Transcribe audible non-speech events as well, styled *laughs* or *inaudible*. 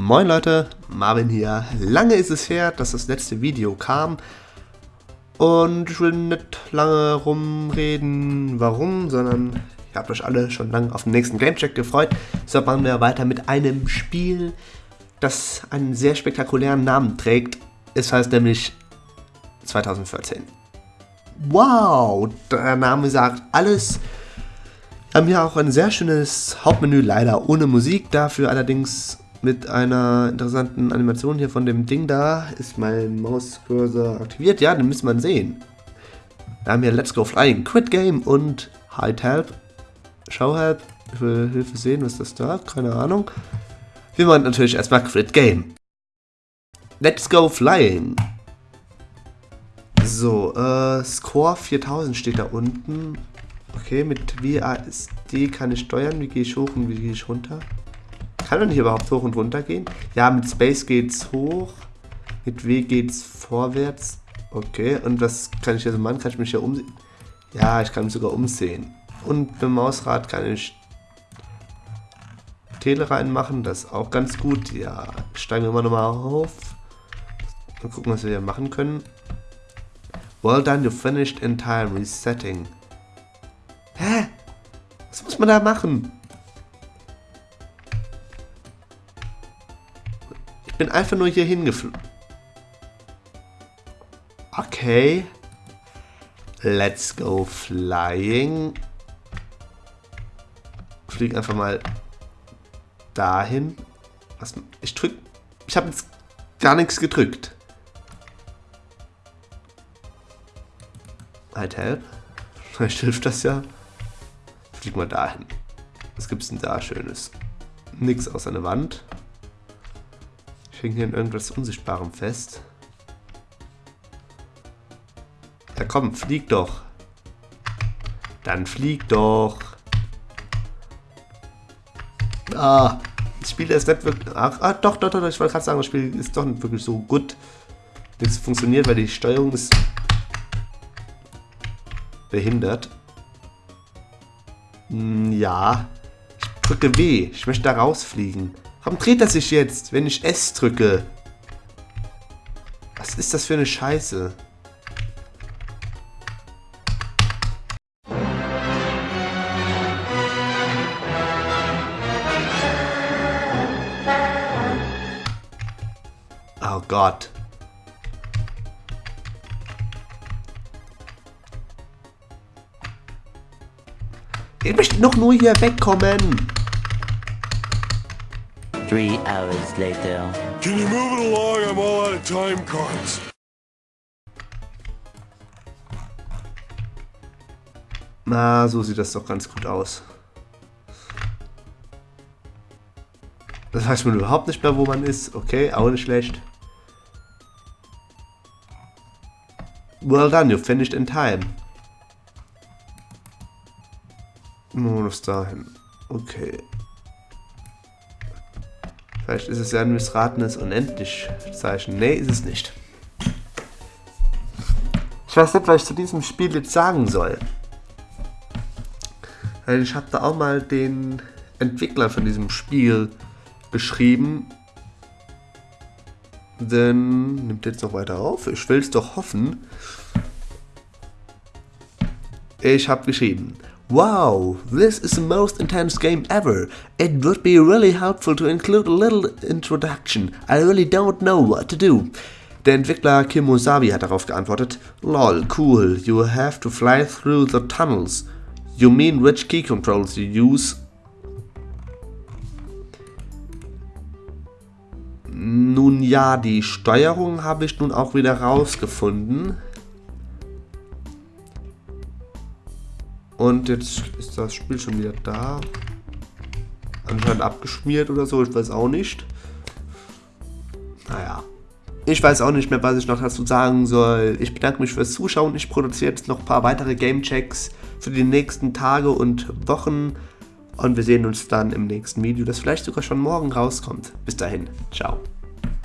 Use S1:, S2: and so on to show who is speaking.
S1: Moin Leute, Marvin hier. Lange ist es her, dass das letzte Video kam. Und ich will nicht lange rumreden, warum, sondern ihr habt euch alle schon lange auf den nächsten Gamecheck gefreut. So machen wir weiter mit einem Spiel, das einen sehr spektakulären Namen trägt. Es heißt nämlich 2014. Wow, der Name sagt alles. Wir haben hier auch ein sehr schönes Hauptmenü, leider ohne Musik, dafür allerdings mit einer interessanten Animation hier von dem Ding da. Ist mein Mauscursor aktiviert? Ja, den müsste man sehen. Wir haben hier Let's Go Flying, Quit Game und Hide Help. Show Help. Ich will Hilfe sehen, was das da? Keine Ahnung. Wir machen natürlich erstmal Quit Game. Let's Go Flying. So, äh, Score 4000 steht da unten. Okay, mit WASD kann ich steuern. Wie gehe ich hoch und wie gehe ich runter? Kann man nicht überhaupt hoch und runter gehen? Ja, mit Space geht's hoch. Mit W geht's vorwärts. Okay, und was kann ich hier so machen? Kann ich mich hier umsehen? Ja, ich kann mich sogar umsehen. Und mit dem Mausrad kann ich Tele reinmachen. Das ist auch ganz gut. Ja, steigen wir mal nochmal auf. Mal gucken, was wir hier machen können. Well done, you finished in time. Resetting. Hä? Was muss man da machen? Bin einfach nur hier hingeflogen. Okay. Let's go flying. Fliegen einfach mal dahin. Was, ich drück. Ich habe jetzt gar nichts gedrückt. Halt help. *laughs* Vielleicht hilft das ja. Flieg mal dahin. Was gibt's denn da Schönes? Nix außer eine Wand. Ich hänge hier in irgendwas Unsichtbarem fest. Ja komm, flieg doch. Dann flieg doch. Ah, das Spiel ist nicht wirklich... Ach, ah, doch, doch, doch, ich wollte gerade sagen, das Spiel ist doch nicht wirklich so gut. Nichts funktioniert, weil die Steuerung ist behindert. Hm, ja. Ich drücke W. Ich möchte da rausfliegen. Warum dreht er sich jetzt, wenn ich S drücke? Was ist das für eine Scheiße? Oh Gott. Ich möchte noch nur hier wegkommen.
S2: Three hours later.
S3: Can you move it along? I'm all out of time cards.
S1: Na, so sieht das doch ganz gut aus. Das weiß man überhaupt nicht mehr, wo man ist. Okay, auch nicht schlecht. Well done, you finished in time. Modus dahin. Okay. Vielleicht ist es ja ein missratenes Unendlich-Zeichen. Nee, ist es nicht. Ich weiß nicht, was ich zu diesem Spiel jetzt sagen soll. Ich habe da auch mal den Entwickler von diesem Spiel beschrieben. Denn nimmt jetzt noch weiter auf. Ich will es doch hoffen. Ich habe geschrieben. Wow, this is the most intense game ever. It would be really helpful to include a little introduction. I really don't know what to do. Der Entwickler Kim Osabi hat darauf geantwortet, Lol, cool, you have to fly through the tunnels. You mean which key controls you use? Nun ja, die Steuerung habe ich nun auch wieder rausgefunden. Und jetzt ist das Spiel schon wieder da. Anscheinend abgeschmiert oder so, ich weiß auch nicht. Naja. Ich weiß auch nicht mehr, was ich noch dazu sagen soll. Ich bedanke mich fürs Zuschauen. Ich produziere jetzt noch ein paar weitere Gamechecks für die nächsten Tage und Wochen. Und wir sehen uns dann im nächsten Video, das vielleicht sogar schon morgen rauskommt. Bis dahin, ciao.